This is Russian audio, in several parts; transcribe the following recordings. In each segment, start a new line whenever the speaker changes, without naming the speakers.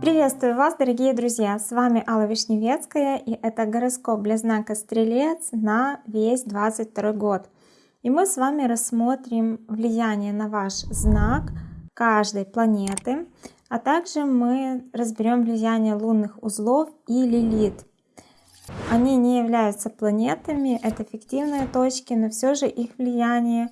Приветствую вас, дорогие друзья! С вами Алла Вишневецкая и это гороскоп для знака Стрелец на весь 22 год. И мы с вами рассмотрим влияние на ваш знак каждой планеты, а также мы разберем влияние лунных узлов и лилит. Они не являются планетами, это фиктивные точки, но все же их влияние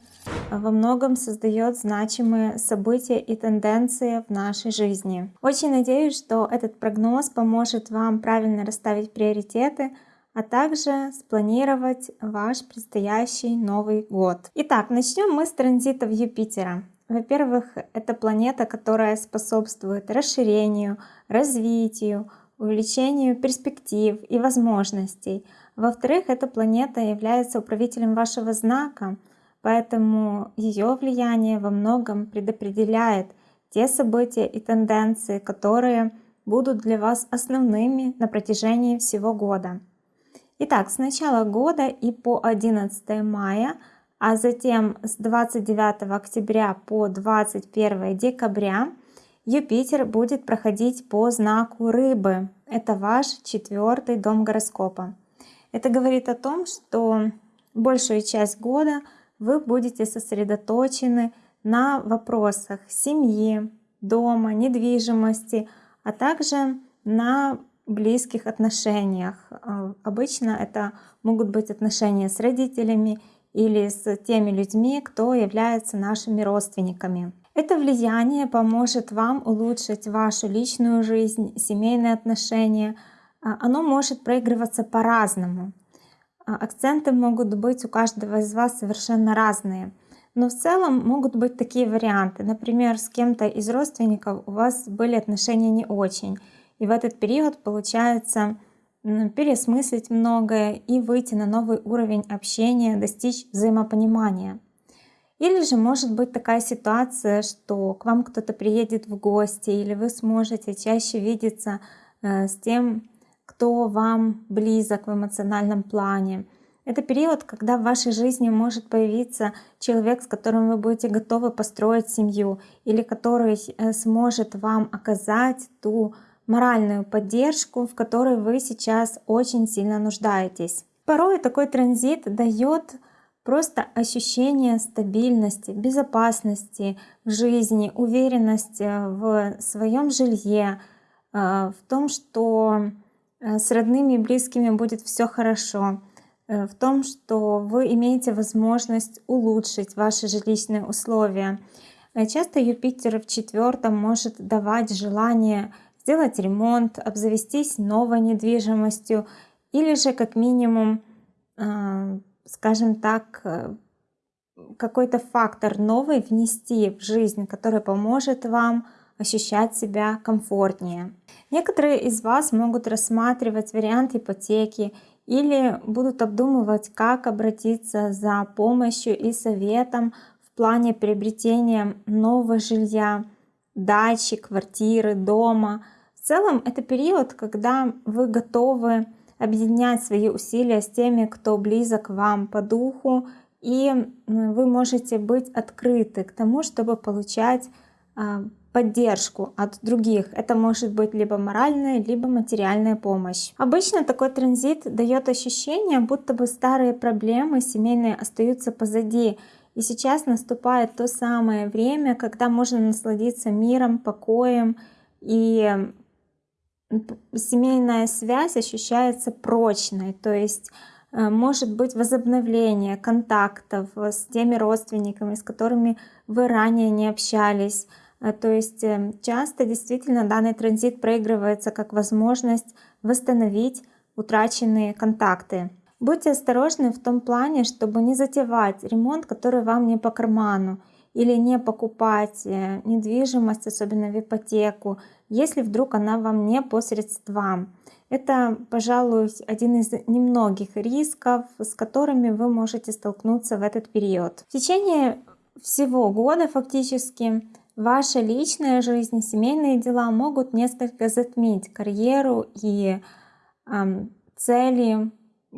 во многом создает значимые события и тенденции в нашей жизни. Очень надеюсь, что этот прогноз поможет вам правильно расставить приоритеты, а также спланировать ваш предстоящий Новый год. Итак, начнем мы с транзитов Юпитера. Во-первых, это планета, которая способствует расширению, развитию, увеличению перспектив и возможностей. Во-вторых, эта планета является управителем вашего знака, поэтому ее влияние во многом предопределяет те события и тенденции, которые будут для вас основными на протяжении всего года. Итак, с начала года и по 11 мая, а затем с 29 октября по 21 декабря Юпитер будет проходить по знаку Рыбы. Это ваш четвертый дом гороскопа. Это говорит о том, что большую часть года вы будете сосредоточены на вопросах семьи, дома, недвижимости, а также на близких отношениях. А, обычно это могут быть отношения с родителями или с теми людьми, кто является нашими родственниками. Это влияние поможет вам улучшить вашу личную жизнь, семейные отношения. А, оно может проигрываться по-разному. А, акценты могут быть у каждого из вас совершенно разные. Но в целом могут быть такие варианты. Например, с кем-то из родственников у вас были отношения не очень. И в этот период получается пересмыслить многое и выйти на новый уровень общения, достичь взаимопонимания. Или же может быть такая ситуация, что к вам кто-то приедет в гости, или вы сможете чаще видеться э, с тем, кто вам близок в эмоциональном плане. Это период, когда в вашей жизни может появиться человек, с которым вы будете готовы построить семью, или который э, сможет вам оказать ту моральную поддержку, в которой вы сейчас очень сильно нуждаетесь. Порой такой транзит дает Просто ощущение стабильности, безопасности в жизни, уверенность э, в своем жилье, э, в том, что с родными и близкими будет все хорошо, в том, что вы имеете возможность улучшить ваши жилищные условия. Часто Юпитер в четвертом может давать желание сделать ремонт, обзавестись новой недвижимостью или же как минимум скажем так, э, какой-то фактор новый внести в жизнь, который поможет вам ощущать себя комфортнее. Некоторые из вас могут рассматривать вариант ипотеки или будут обдумывать, как обратиться за помощью и советом в плане приобретения нового жилья, дачи, квартиры, дома. В целом это период, когда вы готовы объединять свои усилия с теми, кто близок вам по духу, и вы можете быть открыты к тому, чтобы получать а, поддержку от других. Это может быть либо моральная, либо материальная помощь. Обычно такой транзит дает ощущение, будто бы старые проблемы семейные остаются позади. И сейчас наступает то самое время, когда можно насладиться миром, покоем и семейная связь ощущается прочной, то есть э, может быть возобновление контактов с теми родственниками, с которыми вы ранее не общались. Э, то есть э, часто действительно данный транзит проигрывается как возможность восстановить утраченные контакты. Будьте осторожны в том плане, чтобы не затевать ремонт, который вам не по карману, или не покупать недвижимость, особенно в ипотеку, если вдруг она вам не по средствам. Это, пожалуй, один из немногих рисков, с которыми вы можете столкнуться в этот период. В течение всего года фактически ваша личная жизнь, семейные дела могут несколько затмить карьеру и э, цели,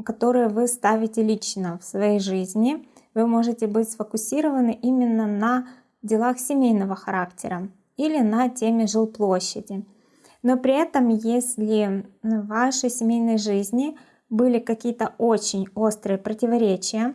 которые вы ставите лично в своей жизни. Вы можете быть сфокусированы именно на делах семейного характера или на теме жилплощади. Но при этом, если в вашей семейной жизни были какие-то очень острые противоречия,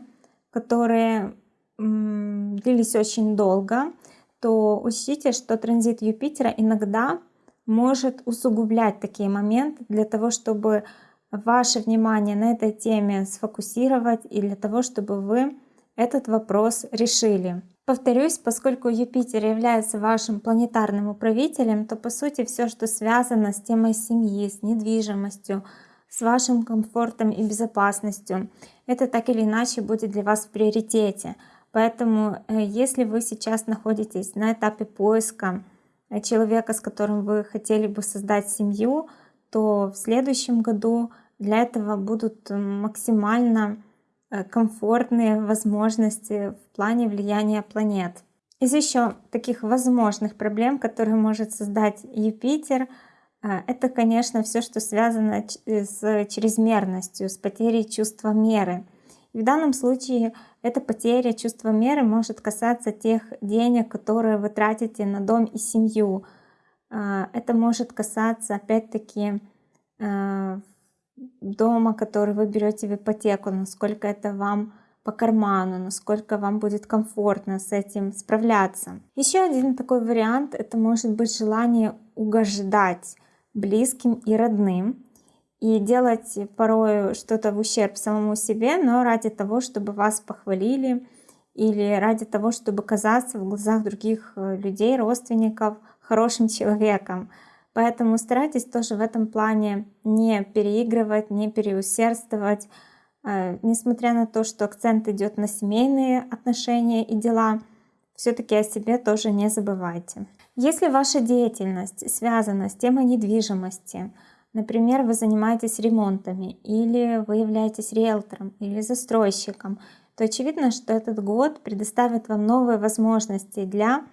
которые длились очень долго, то учтите, что транзит Юпитера иногда может усугублять такие моменты для того, чтобы ваше внимание на этой теме сфокусировать и для того, чтобы вы этот вопрос решили. Повторюсь, поскольку Юпитер является вашим планетарным управителем, то по сути все, что связано с темой семьи, с недвижимостью, с вашим комфортом и безопасностью, это так или иначе будет для вас в приоритете. Поэтому э, если вы сейчас находитесь на этапе поиска э, человека, с которым вы хотели бы создать семью, то в следующем году для этого будут максимально Э, комфортные возможности в плане влияния планет. Из еще таких возможных проблем, которые может создать Юпитер, это, конечно, все, что связано с чрезмерностью, с потерей чувства меры. В данном случае эта потеря чувства меры может касаться тех денег, которые вы тратите на дом и семью. Э, это может касаться, опять-таки, дома, который вы берете в ипотеку, насколько это вам по карману, насколько вам будет комфортно с этим справляться. Еще один такой вариант, это может быть желание угождать близким и родным и делать порой что-то в ущерб самому себе, но ради того, чтобы вас похвалили или ради того, чтобы казаться в глазах других э, людей, родственников хорошим человеком. Поэтому старайтесь тоже в этом плане не переигрывать, не переусердствовать. Э, несмотря на то, что акцент идет на семейные отношения и дела, все-таки о себе тоже не забывайте. Если ваша деятельность связана с темой недвижимости, например, вы занимаетесь ремонтами, или вы являетесь риэлтором, или застройщиком, то очевидно, что этот год предоставит вам новые возможности для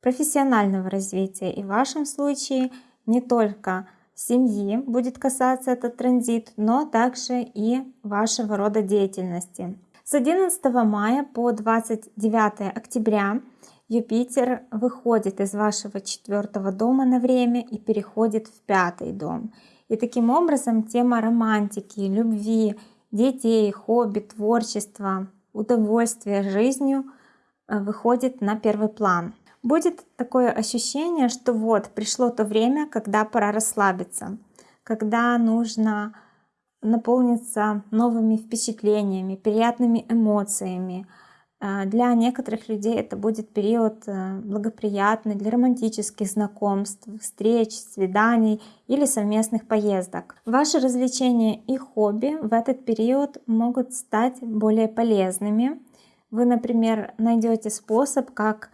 профессионального развития. И в вашем случае не только семьи будет касаться этот транзит, но также и вашего рода деятельности. С 11 мая по 29 октября Юпитер выходит из вашего четвертого дома на время и переходит в пятый дом. И таким образом тема романтики, любви, детей, хобби, творчества, удовольствия жизнью э, выходит на первый план будет такое ощущение, что вот пришло то время, когда пора расслабиться, когда нужно наполниться новыми впечатлениями, приятными эмоциями. А, для некоторых людей это будет период э, благоприятный для романтических знакомств, встреч, свиданий или совместных поездок. Ваши развлечения и хобби в этот период могут стать более полезными. Вы, например, найдете способ, как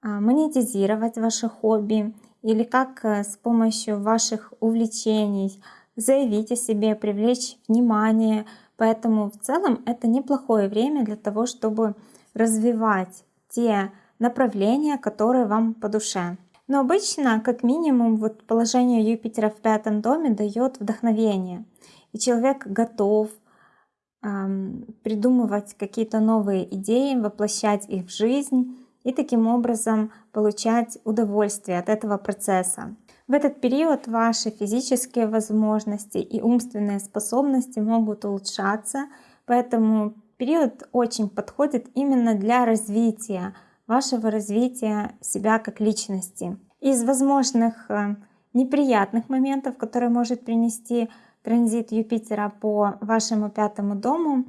а, монетизировать ваше хобби или как э, с помощью ваших увлечений заявить о себе, привлечь внимание. Поэтому в целом это неплохое время для того, чтобы развивать те направления, которые вам по душе. Но обычно, как минимум, вот положение Юпитера в пятом доме дает вдохновение. И человек готов эм, придумывать какие-то новые идеи, воплощать их в жизнь и таким образом получать удовольствие от этого процесса. В этот период ваши физические возможности и умственные способности могут улучшаться, поэтому период очень подходит именно для развития, вашего развития себя как личности. Из возможных э, неприятных моментов, которые может принести транзит Юпитера по вашему пятому дому,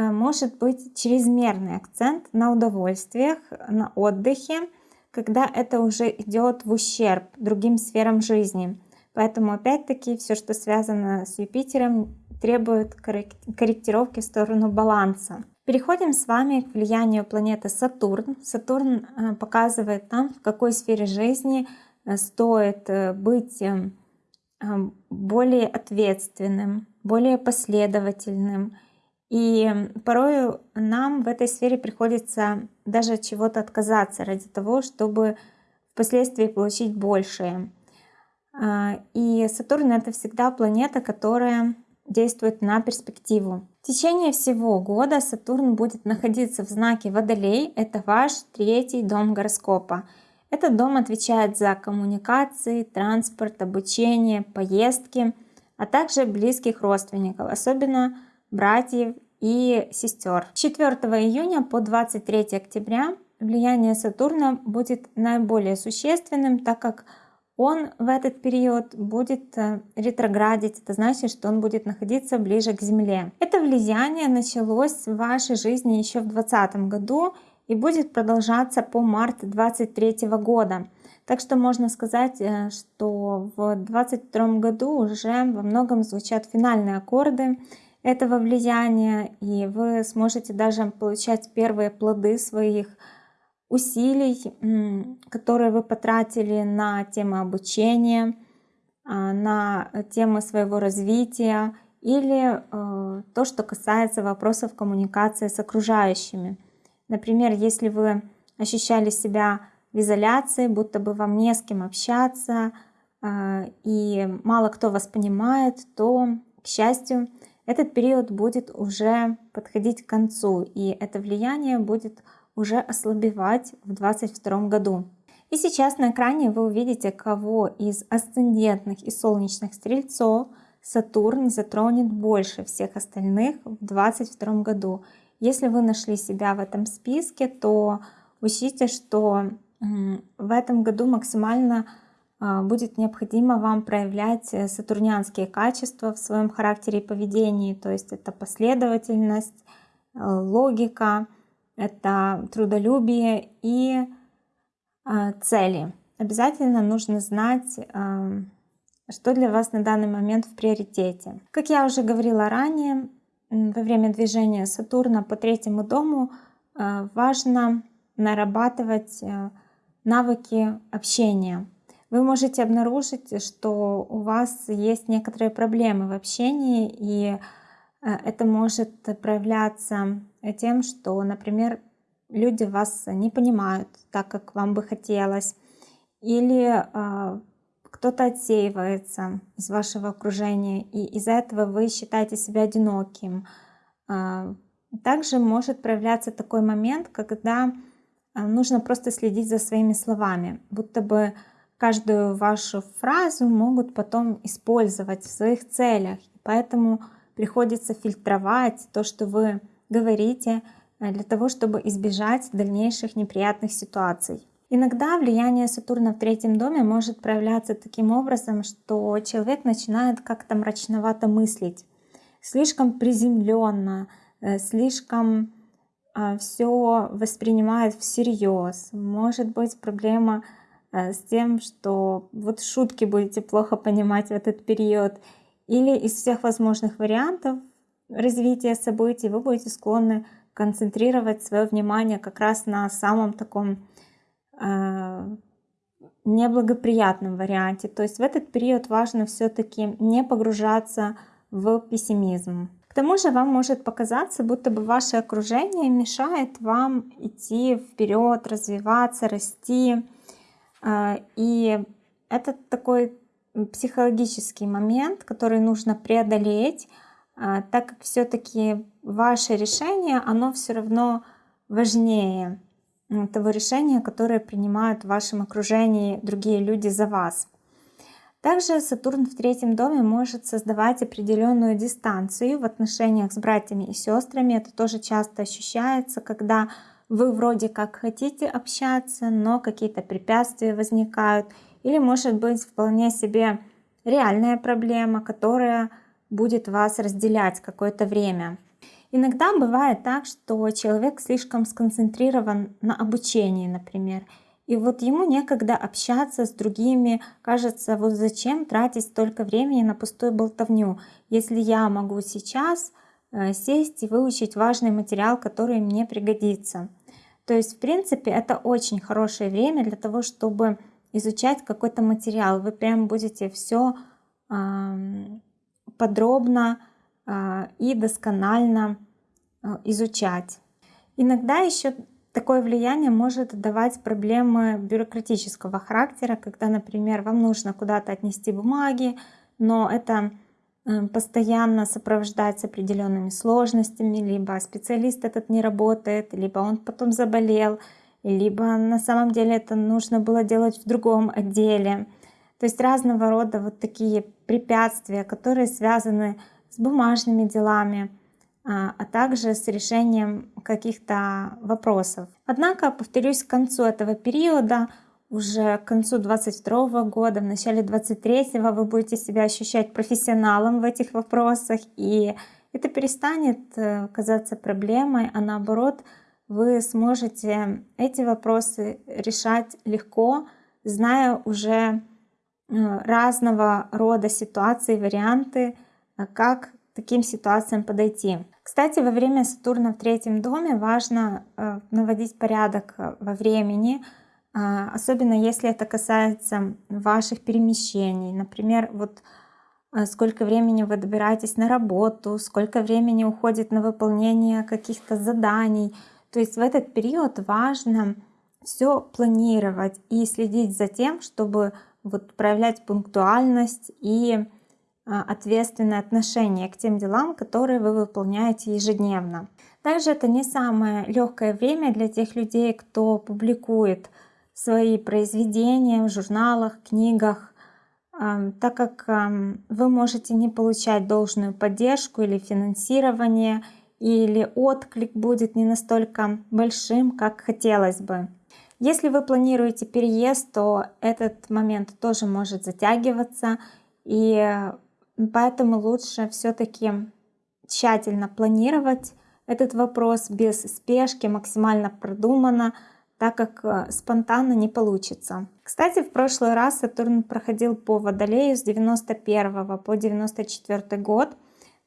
Э, может быть чрезмерный акцент на удовольствиях, на отдыхе, когда это уже идет в ущерб другим сферам жизни. Поэтому опять-таки все, что связано с Юпитером, требует корректировки в сторону баланса. Переходим с вами к влиянию планеты Сатурн. Сатурн э, показывает нам, в какой сфере жизни э, стоит быть более ответственным, более последовательным, и порою нам в этой сфере приходится даже чего-то отказаться ради того, чтобы впоследствии получить большее. И Сатурн это всегда планета, которая действует на перспективу. В течение всего года Сатурн будет находиться в знаке Водолей, это ваш третий дом гороскопа. Этот дом отвечает за коммуникации, транспорт, обучение, поездки, а также близких родственников, особенно братьев и сестер. С 4 июня по 23 октября влияние Сатурна будет наиболее существенным, так как он в этот период будет э, ретроградить, это значит, что он будет находиться ближе к Земле. Это влияние началось в вашей жизни еще в 2020 году и будет продолжаться по март 2023 года. Так что можно сказать, э, что в 2022 году уже во многом звучат финальные аккорды этого влияния, и вы сможете даже получать первые плоды своих усилий, которые вы потратили на тему обучения, а, на темы своего развития или э, то, что касается вопросов коммуникации с окружающими. Например, если вы ощущали себя в изоляции, будто бы вам не с кем общаться, а, и мало кто вас понимает, то, к счастью, этот период будет уже подходить к концу, и это влияние будет уже ослабевать в 2022 году. И сейчас на экране вы увидите, кого из асцендентных и солнечных стрельцов Сатурн затронет больше всех остальных в 2022 году. Если вы нашли себя в этом списке, то учтите, что в этом году максимально а, будет необходимо вам проявлять э, сатурнианские качества в своем характере и поведении, то есть это последовательность, э, логика, это трудолюбие и э, цели. Обязательно нужно знать, э, что для вас на данный момент в приоритете. Как я уже говорила ранее, во время движения Сатурна по третьему дому э, важно нарабатывать навыки общения. Вы можете обнаружить, что у вас есть некоторые проблемы в общении, и это может проявляться тем, что, например, люди вас не понимают так, как вам бы хотелось, или э, кто-то отсеивается из вашего окружения, и из-за этого вы считаете себя одиноким. Э, также может проявляться такой момент, когда нужно просто следить за своими словами, будто бы каждую вашу фразу могут потом использовать в своих целях. Поэтому приходится фильтровать то, что вы говорите, э, для того, чтобы избежать дальнейших неприятных ситуаций. Иногда влияние Сатурна в третьем доме может проявляться таким образом, что человек начинает как-то мрачновато мыслить, слишком приземленно, э, слишком а, все воспринимает всерьез. Может быть проблема э, с тем, что вот шутки будете плохо понимать в этот период, или из всех возможных вариантов развития событий вы будете склонны концентрировать свое внимание как раз на самом таком э, неблагоприятном варианте. То есть в этот период важно все-таки не погружаться в пессимизм. К тому же вам может показаться, будто бы ваше окружение мешает вам идти вперед, развиваться, расти. Э, и это такой психологический момент, который нужно преодолеть, а, так как все-таки ваше решение, оно все равно важнее того решения, которое принимают в вашем окружении другие люди за вас. Также Сатурн в третьем доме может создавать определенную дистанцию в отношениях с братьями и сестрами. Это тоже часто ощущается, когда вы вроде как хотите общаться, но какие-то препятствия возникают. Или может быть вполне себе реальная проблема, которая будет вас разделять какое-то время. Иногда бывает так, что человек слишком сконцентрирован на обучении, например, и вот ему некогда общаться с другими, кажется, вот зачем тратить столько времени на пустую болтовню, если я могу сейчас э, сесть и выучить важный материал, который мне пригодится. То есть, в принципе, это очень хорошее время для того, чтобы изучать какой-то материал. Вы прям будете все подробно а, и досконально а, изучать. Иногда еще такое влияние может давать проблемы бюрократического характера, когда, например, вам нужно куда-то отнести бумаги, но это э, постоянно сопровождается определенными сложностями, либо специалист этот не работает, либо он потом заболел, либо на самом деле это нужно было делать в другом отделе. То есть разного рода вот такие препятствия, которые связаны с бумажными делами, а, а также с решением каких-то вопросов. Однако, повторюсь, к концу этого периода, уже к концу 22 года, в начале 23 вы будете себя ощущать профессионалом в этих вопросах, и это перестанет э, казаться проблемой, а наоборот, вы сможете эти вопросы решать легко, зная уже э, разного рода ситуации, варианты, э, как таким ситуациям подойти. Кстати, во время Сатурна в третьем доме важно э, наводить порядок во времени, особенно если это касается ваших перемещений. Например, вот сколько времени вы добираетесь на работу, сколько времени уходит на выполнение каких-то заданий. То есть в этот период важно все планировать и следить за тем, чтобы вот проявлять пунктуальность и а, ответственное отношение к тем делам, которые вы выполняете ежедневно. Также это не самое легкое время для тех людей, кто публикует свои произведения в журналах, книгах, так как вы можете не получать должную поддержку или финансирование, или отклик будет не настолько большим, как хотелось бы. Если вы планируете переезд, то этот момент тоже может затягиваться, и Поэтому лучше все-таки тщательно планировать этот вопрос без спешки, максимально продуманно, так как э, спонтанно не получится. Кстати, в прошлый раз Сатурн проходил по Водолею с 91 по 94 год,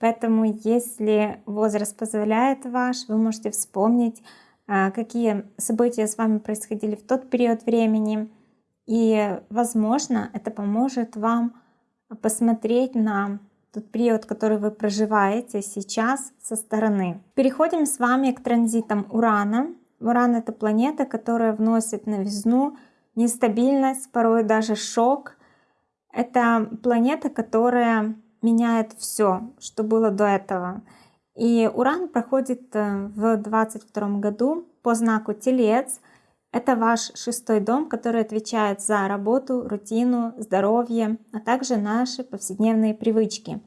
поэтому если возраст позволяет ваш, вы можете вспомнить, э, какие события с вами происходили в тот период времени, и, возможно, это поможет вам посмотреть на тот период, который вы проживаете сейчас со стороны. Переходим с вами к транзитам Урана. Уран — это планета, которая вносит новизну, нестабильность, порой даже шок. Это планета, которая меняет все, что было до этого. И Уран проходит э, в 22 году по знаку Телец — это ваш шестой дом, который отвечает за работу, рутину, здоровье, а также наши повседневные привычки.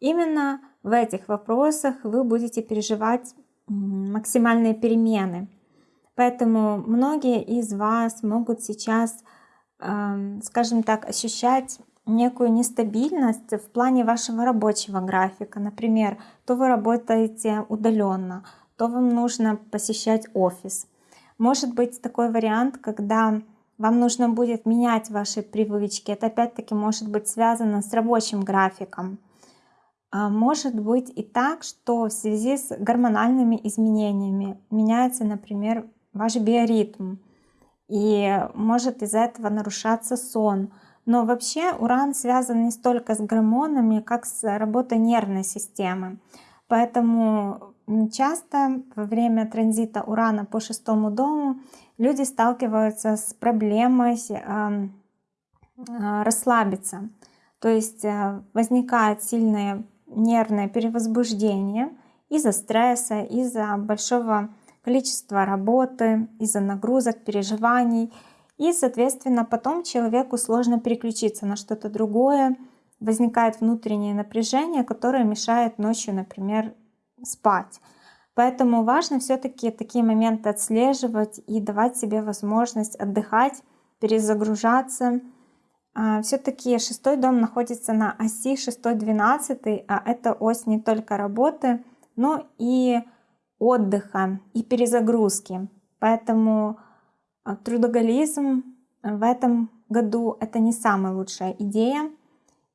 Именно в этих вопросах вы будете переживать максимальные перемены. Поэтому многие из вас могут сейчас, эм, скажем так, ощущать некую нестабильность в плане вашего рабочего графика. Например, то вы работаете удаленно, то вам нужно посещать офис. Может быть такой вариант, когда вам нужно будет менять ваши привычки. Это опять-таки может быть связано с рабочим графиком. А может быть и так, что в связи с гормональными изменениями меняется, например, ваш биоритм. И может из-за этого нарушаться сон. Но вообще уран связан не столько с гормонами, как с работой нервной системы. Поэтому часто во время транзита Урана по шестому дому люди сталкиваются с проблемой э, расслабиться. То есть э, возникает сильное нервное перевозбуждение из-за стресса, из-за большого количества работы, из-за нагрузок, переживаний. И, соответственно, потом человеку сложно переключиться на что-то другое, возникает внутреннее напряжение, которое мешает ночью, например, спать. Поэтому важно все-таки такие моменты отслеживать и давать себе возможность отдыхать, перезагружаться. А, все-таки шестой дом находится на оси 6-12, а это ось не только работы, но и отдыха и перезагрузки. Поэтому трудоголизм в этом году это не самая лучшая идея.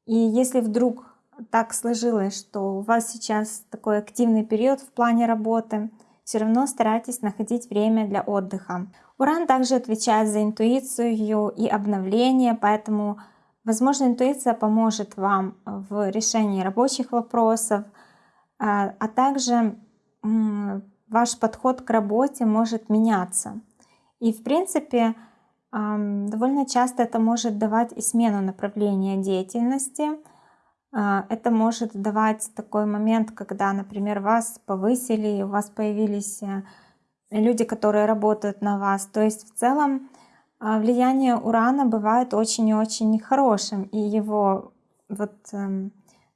И если вдруг так сложилось, что у вас сейчас такой активный период в плане работы, все равно старайтесь находить время для отдыха. Уран также отвечает за интуицию и обновление, поэтому, возможно, интуиция поможет вам в решении рабочих вопросов, а, а также ваш подход к работе может меняться. И, в принципе, довольно часто это может давать и смену направления деятельности, А, это может давать такой момент, когда, например, вас повысили, у вас появились э, люди, которые работают на вас. То есть в целом а, влияние Урана бывает очень и очень хорошим, и его вот эм,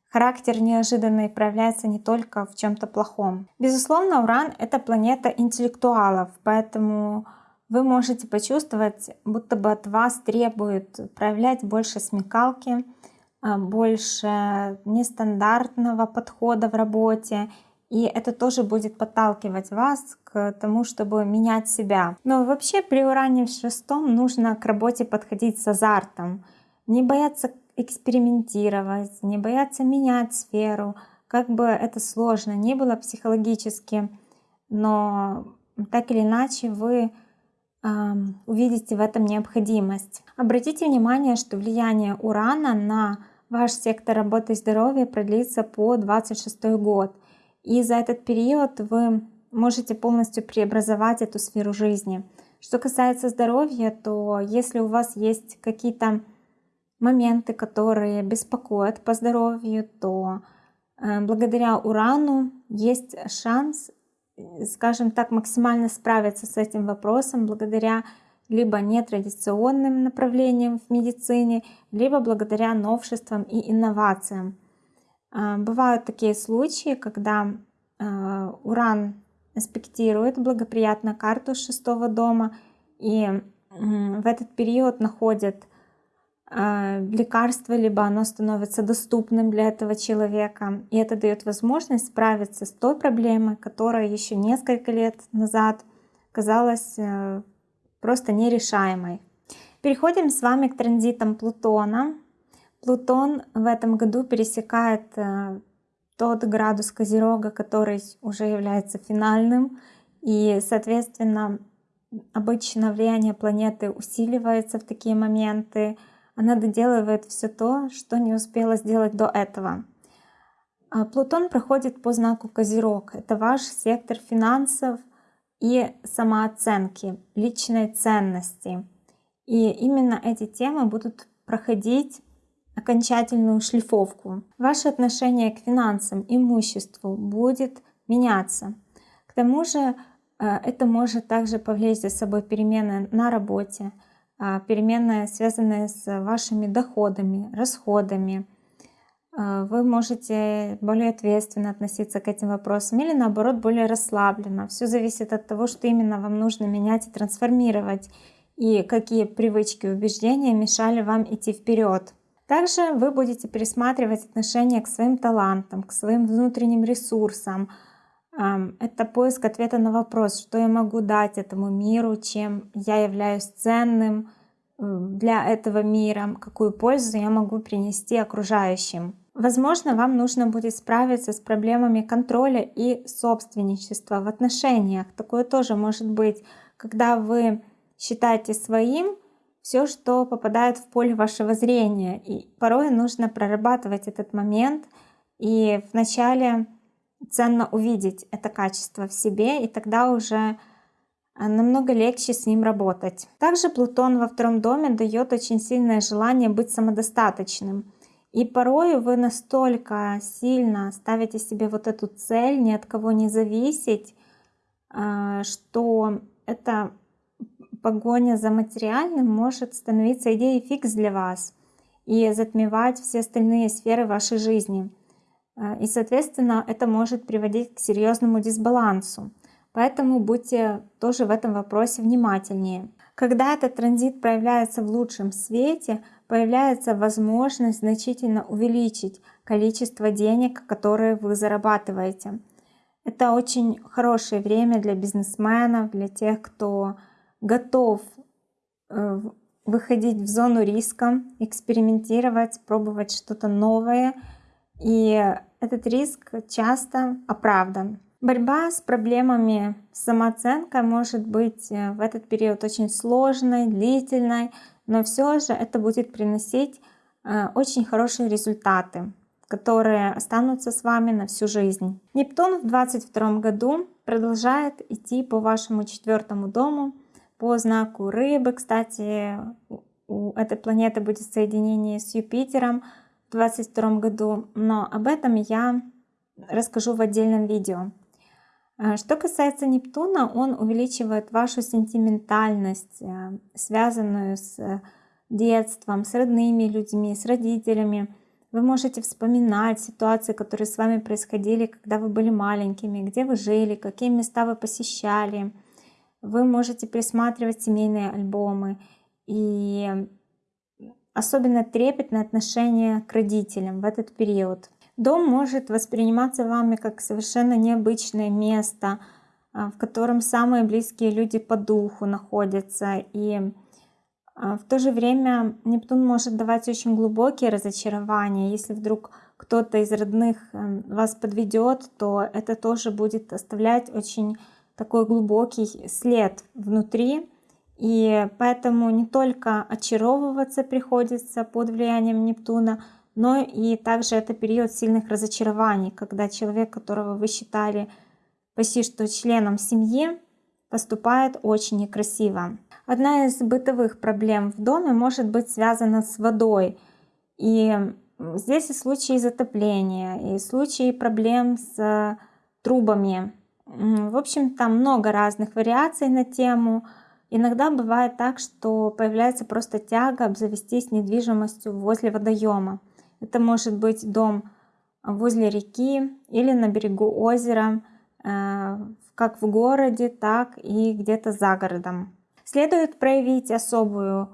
характер неожиданный проявляется не только в чем-то плохом. Безусловно, Уран — это планета интеллектуалов, поэтому вы можете почувствовать, будто бы от вас требует проявлять больше смекалки, а, больше нестандартного подхода в работе, и это тоже будет подталкивать вас к тому, чтобы менять себя. Но вообще при уране в шестом нужно к работе подходить с азартом, не бояться экспериментировать, не бояться менять сферу, как бы это сложно не было психологически, но так или иначе вы увидите в этом необходимость. Обратите внимание, что влияние Урана на ваш сектор работы и здоровья продлится по 26 год. И за этот период вы можете полностью преобразовать эту сферу жизни. Что касается здоровья, то если у вас есть какие-то моменты, которые беспокоят по здоровью, то э, благодаря урану есть шанс, скажем так, максимально справиться с этим вопросом благодаря либо нетрадиционным направлениям в медицине, либо благодаря новшествам и инновациям. А, бывают такие случаи, когда а, уран аспектирует благоприятно карту шестого дома, и в этот период находят лекарство, либо оно становится доступным для этого человека. И это дает возможность справиться с той проблемой, которая еще несколько лет назад казалась э, просто нерешаемой. Переходим с вами к транзитам Плутона. Плутон в этом году пересекает э, тот градус Козерога, который уже является финальным. И, соответственно, обычно влияние планеты усиливается в такие моменты. Она доделывает все то, что не успела сделать до этого. А Плутон проходит по знаку Козерог. Это ваш сектор финансов – и самооценки, личной ценности. И именно эти темы будут проходить окончательную шлифовку. Ваше отношение к финансам, имуществу будет меняться. К тому же э, это может также повлечь за собой перемены на работе, а, перемены, связанные с вашими доходами, расходами, а, вы можете более ответственно относиться к этим вопросам или наоборот более расслабленно. Все зависит от того, что именно вам нужно менять и трансформировать, и какие привычки и убеждения мешали вам идти вперед. Также вы будете пересматривать отношение к своим талантам, к своим внутренним ресурсам. Это поиск ответа на вопрос, что я могу дать этому миру, чем я являюсь ценным для этого мира, какую пользу я могу принести окружающим. Возможно, вам нужно будет справиться с проблемами контроля и собственничества в отношениях. Такое тоже может быть, когда вы считаете своим все, что попадает в поле вашего зрения. И порой нужно прорабатывать этот момент. И вначале ценно увидеть это качество в себе, и тогда уже намного легче с ним работать. Также Плутон во втором доме дает очень сильное желание быть самодостаточным. И порой вы настолько сильно ставите себе вот эту цель, ни от кого не зависеть, а, что эта погоня за материальным может становиться идеей фикс для вас и затмевать все остальные сферы вашей жизни. А, и, соответственно, это может приводить к серьезному дисбалансу. Поэтому будьте тоже в этом вопросе внимательнее. Когда этот транзит проявляется в лучшем свете – появляется возможность значительно увеличить количество денег, которые вы зарабатываете. Это очень хорошее время для бизнесменов, для тех, кто готов э, выходить в зону риска, экспериментировать, пробовать что-то новое. И этот риск часто оправдан. Борьба с проблемами самооценкой может быть э, в этот период очень сложной, длительной, но все же это будет приносить э, очень хорошие результаты, которые останутся с вами на всю жизнь. Нептун в 2022 году продолжает идти по вашему четвертому дому, по знаку рыбы. Кстати, у этой планеты будет соединение с Юпитером 2022 году, но об этом я расскажу в отдельном видео. А, что касается Нептуна, он увеличивает вашу сентиментальность, э, связанную с детством, с родными людьми, с родителями. Вы можете вспоминать ситуации, которые с вами происходили, когда вы были маленькими, где вы жили, какие места вы посещали. Вы можете присматривать семейные альбомы. И особенно трепетное отношение к родителям в этот период. Дом может восприниматься вами как совершенно необычное место, а, в котором самые близкие люди по духу находятся. И а, в то же время Нептун может давать очень глубокие разочарования. Если вдруг кто-то из родных эм, вас подведет, то это тоже будет оставлять очень такой глубокий след внутри. И поэтому не только очаровываться приходится под влиянием Нептуна, но и также это период сильных разочарований, когда человек, которого вы считали почти что членом семьи, поступает очень некрасиво. Одна из бытовых проблем в доме может быть связана с водой. И здесь и случаи затопления, и случаи проблем с трубами. В общем, там много разных вариаций на тему. Иногда бывает так, что появляется просто тяга обзавестись недвижимостью возле водоема. Это может быть дом возле реки или на берегу озера, э, как в городе, так и где-то за городом. Следует проявить особую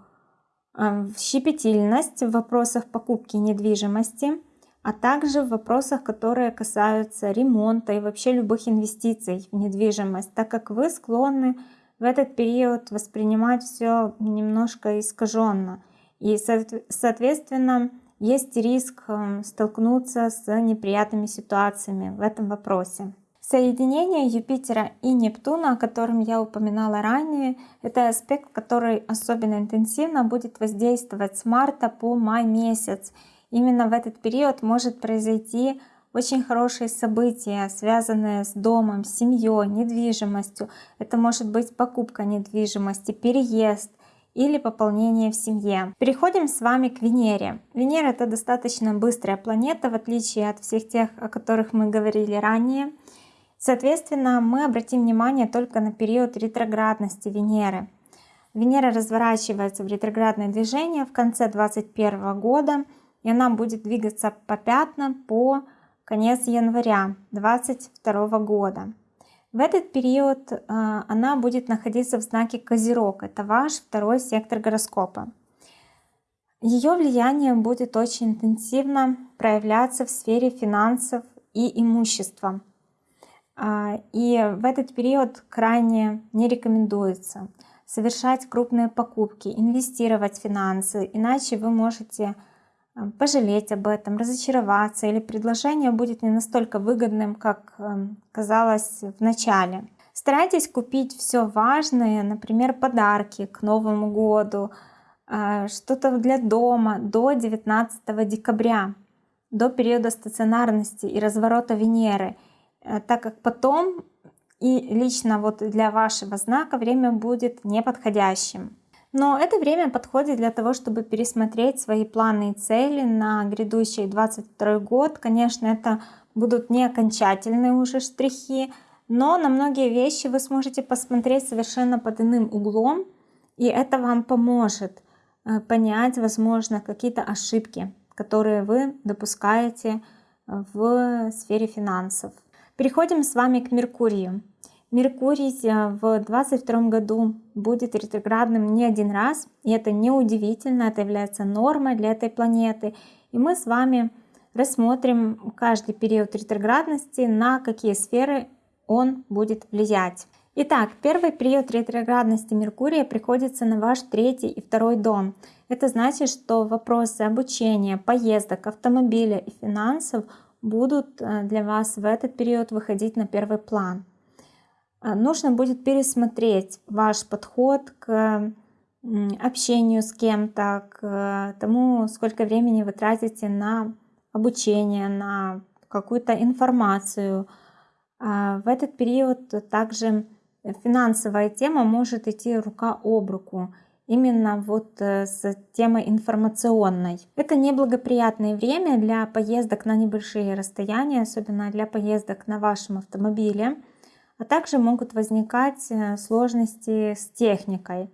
э, щепетильность в вопросах покупки недвижимости, а также в вопросах, которые касаются ремонта и вообще любых инвестиций в недвижимость, так как вы склонны в этот период воспринимать все немножко искаженно. И, соответственно, есть риск эм, столкнуться с неприятными ситуациями в этом вопросе. Соединение Юпитера и Нептуна, о котором я упоминала ранее, это аспект, который особенно интенсивно будет воздействовать с марта по май месяц. Именно в этот период может произойти очень хорошие события, связанные с домом, семьей, недвижимостью. Это может быть покупка недвижимости, переезд, или пополнение в семье. Переходим с вами к Венере. Венера это достаточно быстрая планета, в отличие от всех тех, о которых мы говорили ранее. Соответственно, мы обратим внимание только на период ретроградности Венеры. Венера разворачивается в ретроградное движение в конце 2021 года, и она будет двигаться по пятнам по конец января 2022 года. В этот период э, она будет находиться в знаке Козерог. Это ваш второй сектор гороскопа. Ее влияние будет очень интенсивно проявляться в сфере финансов и имущества. А, и в этот период крайне не рекомендуется совершать крупные покупки, инвестировать финансы, иначе вы можете пожалеть об этом, разочароваться или предложение будет не настолько выгодным, как эм, казалось в начале. Старайтесь купить все важное, например, подарки к Новому году, э, что-то для дома до 19 декабря, до периода стационарности и разворота Венеры, э, так как потом и лично вот для вашего знака время будет неподходящим. Но это время подходит для того, чтобы пересмотреть свои планы и цели на грядущий 22 год. Конечно, это будут не окончательные уже штрихи, но на многие вещи вы сможете посмотреть совершенно под иным углом, и это вам поможет э, понять, возможно, какие-то ошибки, которые вы допускаете в сфере финансов. Переходим с вами к Меркурию. Меркурий э, в 2022 году будет ретроградным не один раз, и это неудивительно, это является нормой для этой планеты. И мы с вами рассмотрим каждый период ретроградности, на какие сферы он будет влиять. Итак, первый период ретроградности Меркурия приходится на ваш третий и второй дом. Это значит, что вопросы обучения, поездок, автомобиля и финансов будут э, для вас в этот период выходить на первый план. А, нужно будет пересмотреть ваш подход к общению с кем-то, к тому, сколько времени вы тратите на обучение, на какую-то информацию. А, в этот период также финансовая тема может идти рука об руку. именно вот э, с темой информационной. Это неблагоприятное время для поездок на небольшие расстояния, особенно для поездок на вашем автомобиле, а также могут возникать э, сложности с техникой.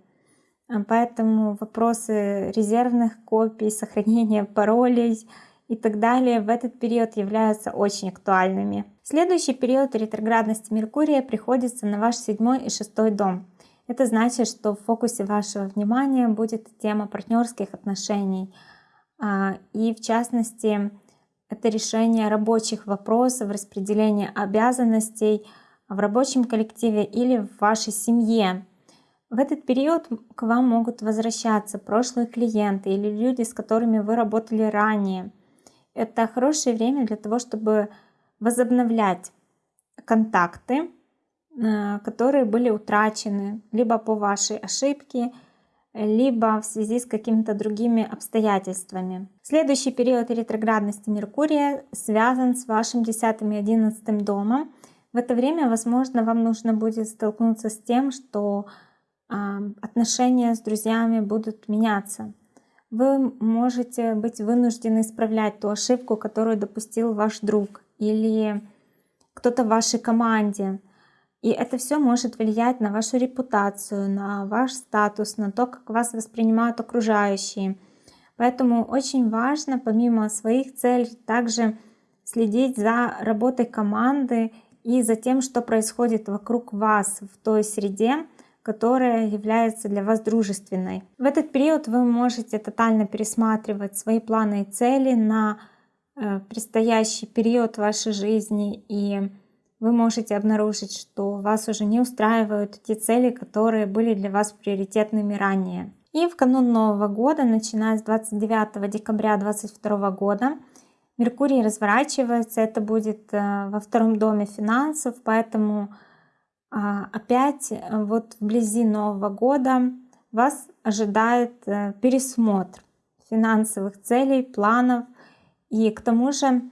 Э, поэтому вопросы резервных копий, сохранения паролей и так далее в этот период являются очень актуальными. Следующий период ретроградности Меркурия приходится на ваш седьмой и шестой дом. Это значит, что в фокусе вашего внимания будет тема партнерских отношений. А, и в частности, это решение рабочих вопросов, распределение обязанностей в рабочем коллективе или в вашей семье. В этот период к вам могут возвращаться прошлые клиенты или люди, с которыми вы работали ранее. Это хорошее время для того, чтобы возобновлять контакты, Э, которые были утрачены либо по вашей ошибке, либо в связи с какими-то другими обстоятельствами. Следующий период ретроградности Меркурия связан с вашим 10 и 11 домом. В это время, возможно, вам нужно будет столкнуться с тем, что отношения с друзьями будут меняться. Вы можете быть вынуждены исправлять ту ошибку, которую допустил ваш друг или кто-то в вашей команде. И это все может влиять на вашу репутацию, на ваш статус, на то, как вас воспринимают окружающие. Поэтому очень важно, помимо своих целей, также следить за работой команды и за тем, что происходит вокруг вас в той среде, которая является для вас дружественной. В этот период вы можете тотально пересматривать свои планы и цели на э, предстоящий период вашей жизни и вы можете обнаружить, что вас уже не устраивают те цели, которые были для вас приоритетными ранее. И в канун Нового года, начиная с 29 декабря 2022 года, Меркурий разворачивается, это будет э, во втором доме финансов, поэтому а, опять э, вот вблизи Нового года вас ожидает э, пересмотр финансовых целей, планов. И к тому же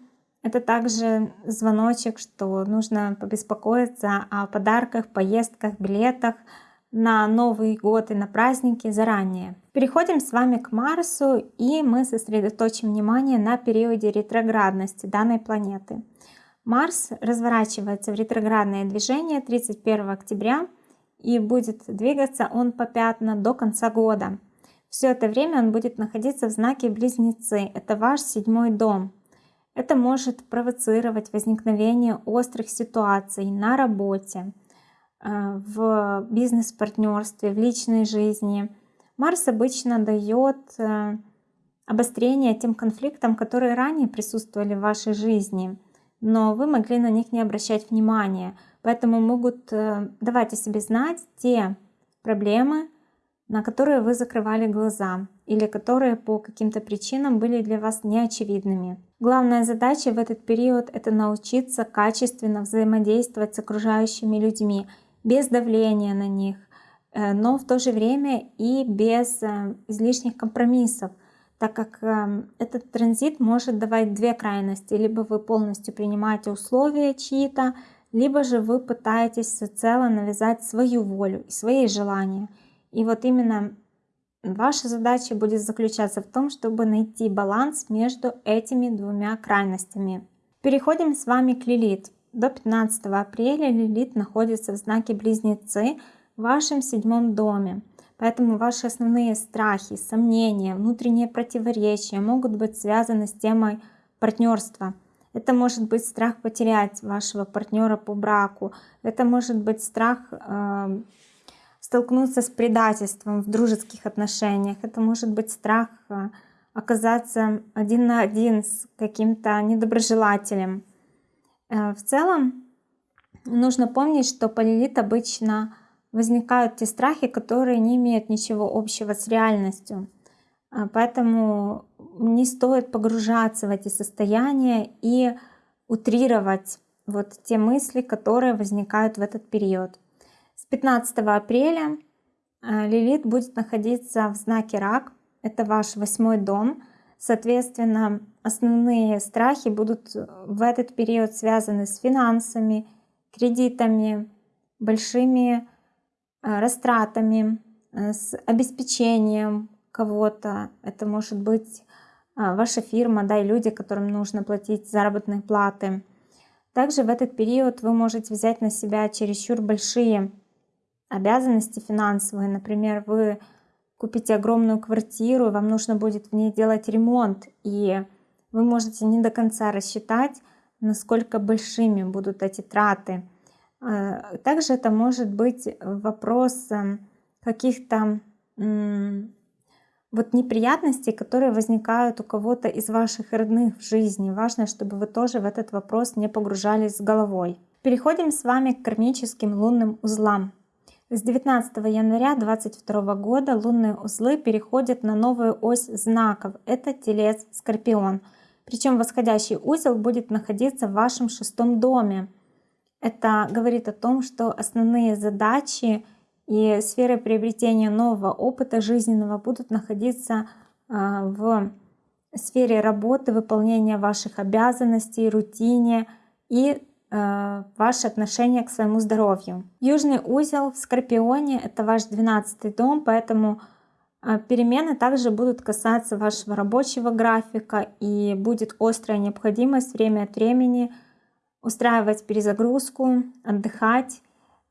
это также звоночек, что нужно побеспокоиться о подарках, поездках, билетах на Новый год и на праздники заранее. Переходим с вами к Марсу и мы сосредоточим внимание на периоде ретроградности данной планеты. Марс разворачивается в ретроградное движение 31 октября и будет двигаться он по пятна до конца года. Все это время он будет находиться в знаке Близнецы. Это ваш седьмой дом. Это может провоцировать возникновение острых ситуаций на работе, в бизнес-партнерстве, в личной жизни. Марс обычно дает э, обострение тем конфликтам, которые ранее присутствовали в вашей жизни, но вы могли на них не обращать внимания. Поэтому могут э, давать о себе знать те проблемы, на которые вы закрывали глаза или которые по каким-то причинам были для вас неочевидными. Главная задача в этот период — это научиться качественно взаимодействовать с окружающими людьми, без давления на них, э, но в то же время и без э, излишних компромиссов, так как э, этот транзит может давать две крайности. Либо вы полностью принимаете условия чьи-то, либо же вы пытаетесь всецело навязать свою волю и свои желания. И вот именно Ваша задача будет заключаться в том, чтобы найти баланс между этими двумя крайностями. Переходим с вами к Лилит. До 15 апреля Лилит находится в знаке Близнецы в вашем седьмом доме. Поэтому ваши основные страхи, сомнения, внутренние противоречия могут быть связаны с темой партнерства. Это может быть страх потерять вашего партнера по браку. Это может быть страх э, столкнуться с предательством в дружеских отношениях. Это может быть страх э, оказаться один на один с каким-то недоброжелателем. Э, в целом нужно помнить, что полилит обычно возникают те страхи, которые не имеют ничего общего с реальностью. Э, поэтому не стоит погружаться в эти состояния и утрировать вот те мысли, которые возникают в этот период. С 15 апреля э, Лилит будет находиться в знаке Рак. Это ваш восьмой дом. Соответственно, основные страхи будут в этот период связаны с финансами, кредитами, большими э, растратами, э, с обеспечением кого-то. Это может быть ваша фирма, да, и люди, которым нужно платить заработные платы. Также в этот период вы можете взять на себя чересчур большие обязанности финансовые. Например, вы купите огромную квартиру, вам нужно будет в ней делать ремонт, и вы можете не до конца рассчитать, насколько большими будут эти траты. А, также это может быть вопрос каких-то вот неприятностей, которые возникают у кого-то из ваших родных в жизни. Важно, чтобы вы тоже в этот вопрос не погружались с головой. Переходим с вами к кармическим лунным узлам. С 19 января 2022 года лунные узлы переходят на новую ось знаков. Это Телец Скорпион. Причем восходящий узел будет находиться в вашем шестом доме. Это говорит о том, что основные задачи и сферы приобретения нового опыта жизненного будут находиться а, в сфере работы, выполнения ваших обязанностей, рутине и а, ваше отношение к своему здоровью. Южный узел в Скорпионе — это ваш 12 дом, поэтому а, перемены также будут касаться вашего рабочего графика и будет острая необходимость время от времени устраивать перезагрузку, отдыхать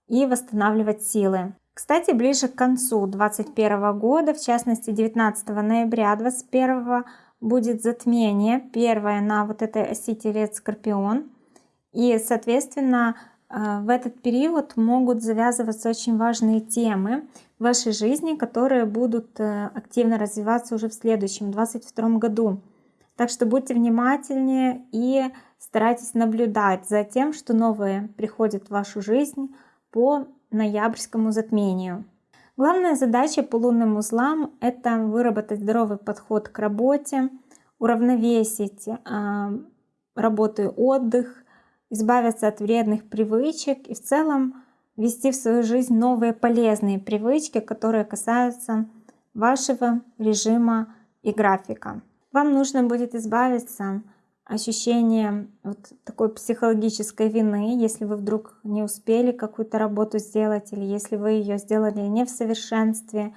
и восстанавливать силы. Кстати, ближе к концу 2021 года, в частности 19 ноября 2021 будет затмение, первое на вот этой оси Телец-Скорпион. И, соответственно, э, в этот период могут завязываться очень важные темы в вашей жизни, которые будут э, активно развиваться уже в следующем, 2022 году. Так что будьте внимательнее и старайтесь наблюдать за тем, что новое приходит в вашу жизнь по ноябрьскому затмению. Главная задача по лунным узлам — это выработать здоровый подход к работе, уравновесить э, работу и отдых, избавиться от вредных привычек и в целом ввести в свою жизнь новые полезные привычки, которые касаются вашего режима и графика. Вам нужно будет избавиться ощущение вот такой психологической вины, если вы вдруг не успели какую-то работу сделать, или если вы ее сделали не в совершенстве,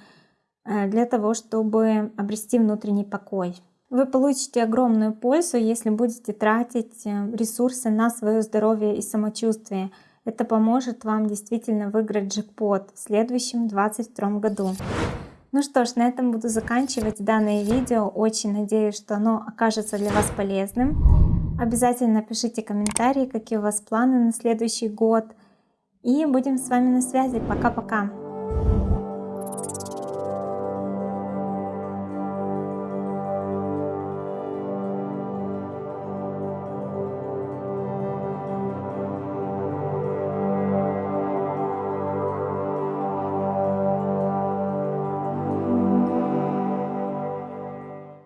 э, для того, чтобы обрести внутренний покой. Вы получите огромную пользу, если будете тратить э, ресурсы на свое здоровье и самочувствие. Это поможет вам действительно выиграть джекпот в следующем 2022 году. Ну что ж, на этом буду заканчивать данное видео. Очень надеюсь, что оно окажется для вас полезным. Обязательно пишите комментарии, какие у вас планы на следующий год. И будем с вами на связи. Пока-пока!